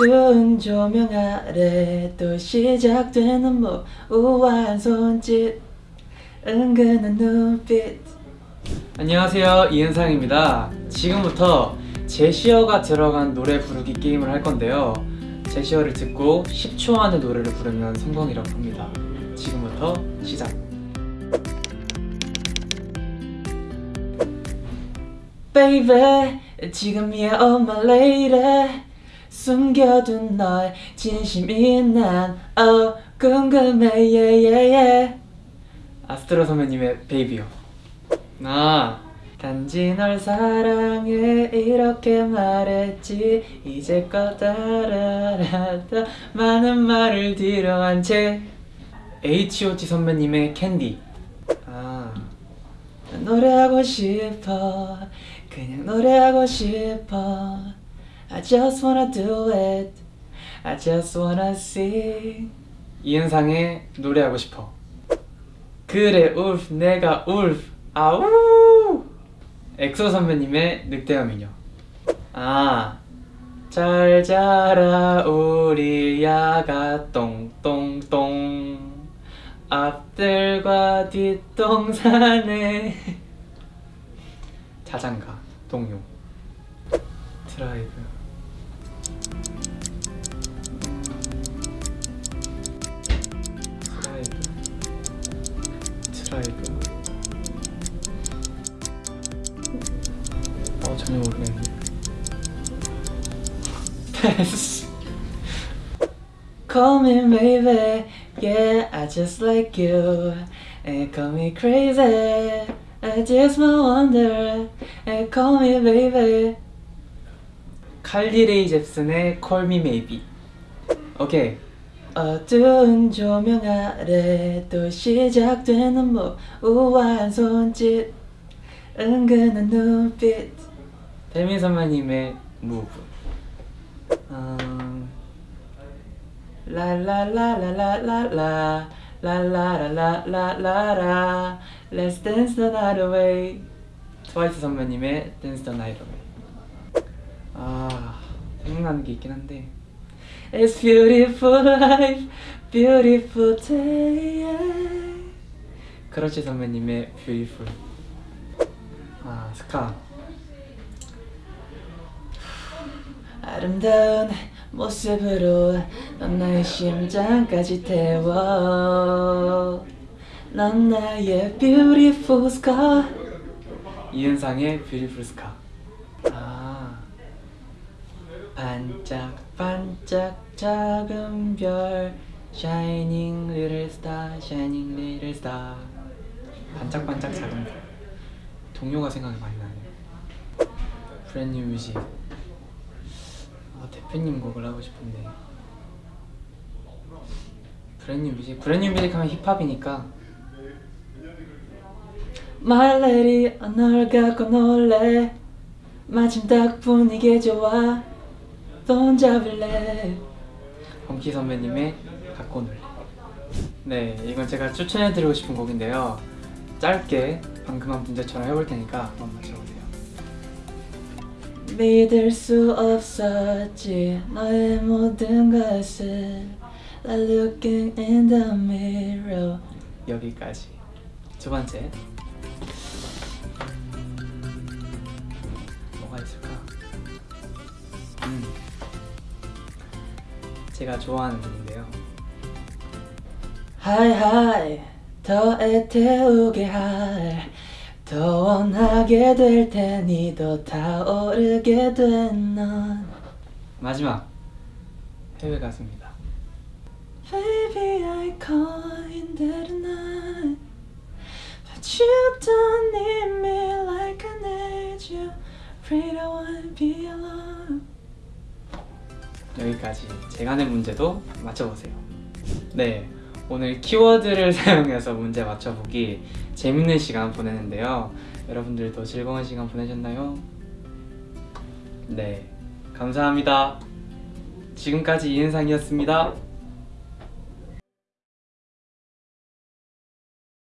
어두운 조명 아래 또 시작되는 뭐 우아한 손짓 은근한 눈빛. 안녕하세요 이은상입니다. 지금부터 제시어가 들어간 노래 부르기 게임을 할 건데요. 제시어를 듣고 10초 안에 노래를 부르면 성공이라고 합니다. 지금부터 시작. Baby 지금이야 oh my lady 숨겨둔 너의 진심이 난 oh 궁금해 yeah yeah yeah. 아스트로 선배님의 베이비요. 아 단지 널 사랑해 이렇게 말했지. 이제껏 따라라다 많은 말을 뒤로 한 채. H.O.T 선배님의 캔디. 아 노래하고 싶어. 그냥 노래하고 싶어 I just wanna do it. I just wanna sing. 이은상의 노래하고 싶어. 그래 wolf 내가 wolf. 아우! 엑소 선배님의 늑대와 미녀 아 잘 자라 우리 야가 똥똥똥. 앞들과 뒷동산에. 자장가 동요. 드라이브 어 전혀 모르겠네 패스 Call me baby Yeah I just like you And call me crazy I just wonder And call me baby 칼리 레이 잽슨의 Call Me Maybe 오케이 어두운 조명 아래 또 시작되는 뭐 우아한 손짓 은근한 눈빛 배민 선배님의 무브 음, 라라라라라라라 라라라라라라 Let's dance the night away 트와이스 선배님의 Dance the Night Away 아 생각나는 게 있긴 한데 It's beautiful life, beautiful day 크러쉬 선배님의 Beautiful 아 스카 아름다운 모습으로 넌 나의 심장까지 태워 넌 나의 beautiful scar 이은상의 Beautiful Scar 아 반짝반짝 작은 별 Shining little star, shining little star 반짝반짝 작은 별 동요가 생각이 많이 나네요 브랜뉴 뮤직 아, 대표님 곡을 하고 싶은데. 브랜뉴 뮤직 브랜뉴 뮤직 하면 힙합이니까. My lady 널 갖고 놀래. 마침 딱 분위기 좋아. 돈 잡을래. 범키 선배님의 갖고 놀래. 네 이건 제가 추천해드리고 싶은 곡인데요. 짧게 방금 한 문제처럼 해볼 테니까 한번 맞춰보세요 믿을 수 없었지. 너의 모든 것을 Like looking in the mirror. 여기까지. 두 번째. 뭐가 있을까? 음. 제가 좋아하는 분인데요. 하이하이. 더 애 태우게 할 더 원하게 될 테니 더 타오르게 된 넌 마지막 해외 가수입니다 Baby I call in there tonight But you don't need me like I need you Afraid I wanna be alone 여기까지 제가 낸 문제도 맞춰보세요 네 오늘 키워드를 사용해서 문제 맞춰보기 재밌는 시간 보내는데요. 여러분들도 즐거운 시간 보내셨나요? 네. 감사합니다. 지금까지 이은상이었습니다